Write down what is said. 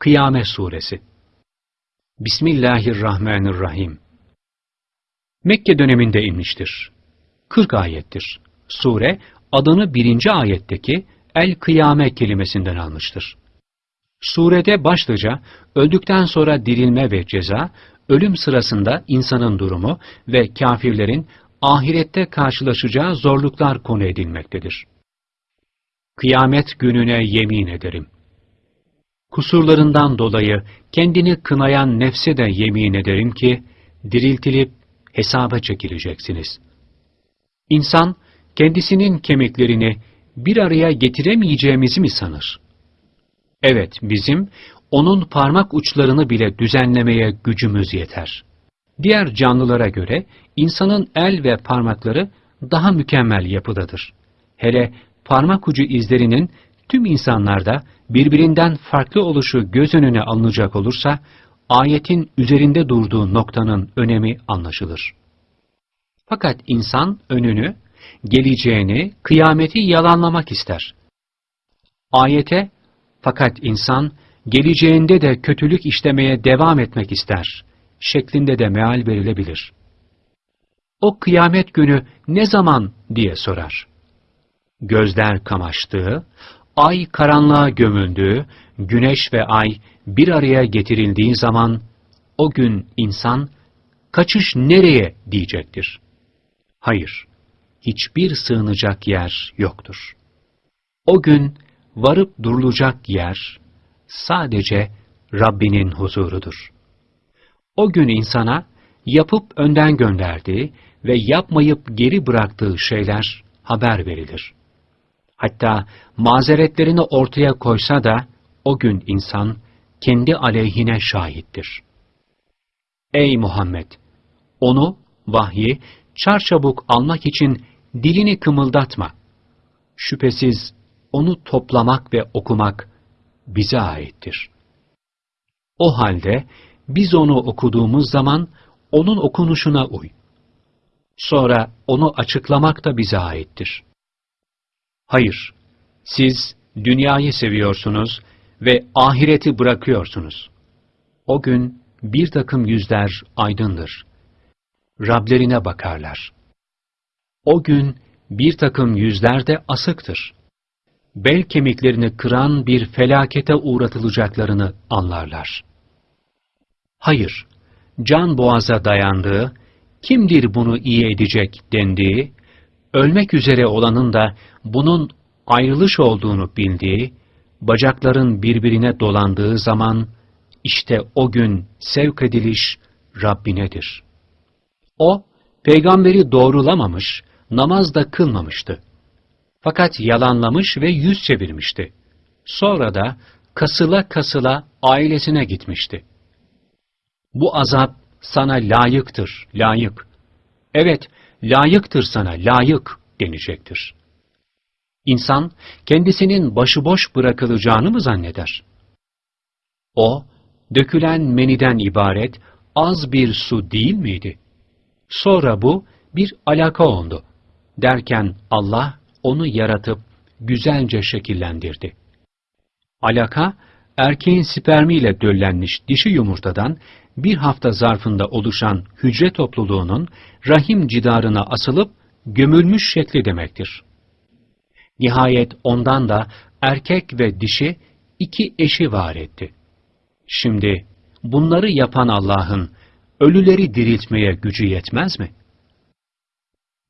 Kıyamet Suresi Bismillahirrahmanirrahim Mekke döneminde inmiştir. 40 ayettir. Sure, adını birinci ayetteki El-Kıyame kelimesinden almıştır. Surede başlıca öldükten sonra dirilme ve ceza, ölüm sırasında insanın durumu ve kafirlerin ahirette karşılaşacağı zorluklar konu edilmektedir. Kıyamet gününe yemin ederim. Kusurlarından dolayı kendini kınayan nefse de yemin ederim ki, diriltilip hesaba çekileceksiniz. İnsan, kendisinin kemiklerini bir araya getiremeyeceğimizi mi sanır? Evet, bizim onun parmak uçlarını bile düzenlemeye gücümüz yeter. Diğer canlılara göre insanın el ve parmakları daha mükemmel yapıdadır. Hele parmak ucu izlerinin tüm insanlarda birbirinden farklı oluşu göz önüne alınacak olursa, ayetin üzerinde durduğu noktanın önemi anlaşılır. Fakat insan önünü, geleceğini, kıyameti yalanlamak ister. Ayete, fakat insan geleceğinde de kötülük işlemeye devam etmek ister şeklinde de meal verilebilir. O kıyamet günü ne zaman diye sorar. Gözler kamaştığı, ay karanlığa gömüldüğü, güneş ve ay bir araya getirildiği zaman o gün insan kaçış nereye diyecektir. Hayır, hiçbir sığınacak yer yoktur. O gün varıp durulacak yer sadece Rabbinin huzurudur. O gün insana yapıp önden gönderdiği ve yapmayıp geri bıraktığı şeyler haber verilir. Hatta mazeretlerini ortaya koysa da o gün insan kendi aleyhine şahittir. Ey Muhammed! Onu, vahyi, çarçabuk almak için dilini kımıldatma. Şüphesiz onu toplamak ve okumak bize aittir. O halde biz onu okuduğumuz zaman onun okunuşuna uy. Sonra onu açıklamak da bize aittir. Hayır, siz dünyayı seviyorsunuz ve ahireti bırakıyorsunuz. O gün bir takım yüzler aydındır. Rablerine bakarlar. O gün bir takım yüzler de asıktır. Bel kemiklerini kıran bir felakete uğratılacaklarını anlarlar. Hayır, can boğaza dayandığı, kimdir bunu iyi edecek dendiği, ölmek üzere olanın da bunun ayrılış olduğunu bildiği, bacakların birbirine dolandığı zaman, işte o gün sevk ediliş Rabbinedir. O, peygamberi doğrulamamış, namaz da kılmamıştı. Fakat yalanlamış ve yüz çevirmişti. Sonra da kasıla kasıla ailesine gitmişti. Bu azap sana layıktır, layık. Evet, layıktır sana, layık denecektir. İnsan, kendisinin başıboş bırakılacağını mı zanneder? O, dökülen meniden ibaret az bir su değil miydi? Sonra bu bir alaka oldu. Derken Allah onu yaratıp güzelce şekillendirdi. Alaka, erkeğin spermiyle döllenmiş dişi yumurtadan bir hafta zarfında oluşan hücre topluluğunun rahim cidarına asılıp gömülmüş şekli demektir. Nihayet ondan da erkek ve dişi iki eşi var etti. Şimdi bunları yapan Allah'ın ölüleri diriltmeye gücü yetmez mi?